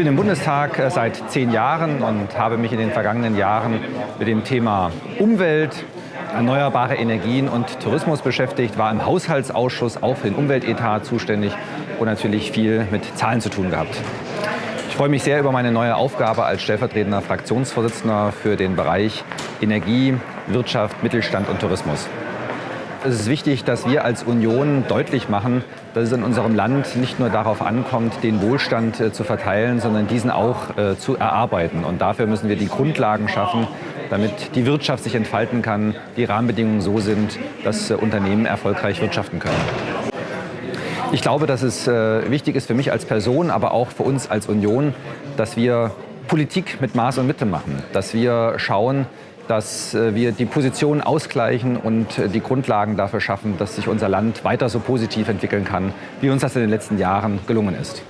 bin im Bundestag äh, seit zehn Jahren und habe mich in den vergangenen Jahren mit dem Thema Umwelt, erneuerbare Energien und Tourismus beschäftigt, war im Haushaltsausschuss auch für den Umweltetat zuständig und natürlich viel mit Zahlen zu tun gehabt. Ich freue mich sehr über meine neue Aufgabe als stellvertretender Fraktionsvorsitzender für den Bereich Energie, Wirtschaft, Mittelstand und Tourismus. Es ist wichtig, dass wir als Union deutlich machen, dass es in unserem Land nicht nur darauf ankommt, den Wohlstand äh, zu verteilen, sondern diesen auch äh, zu erarbeiten. Und dafür müssen wir die Grundlagen schaffen, damit die Wirtschaft sich entfalten kann, die Rahmenbedingungen so sind, dass äh, Unternehmen erfolgreich wirtschaften können. Ich glaube, dass es wichtig ist für mich als Person, aber auch für uns als Union, dass wir Politik mit Maß und Mitte machen, dass wir schauen, dass äh, wir die Positionen ausgleichen und äh, die Grundlagen dafür schaffen, dass sich unser Land weiter so positiv entwickeln kann, wie uns das in den letzten Jahren gelungen ist.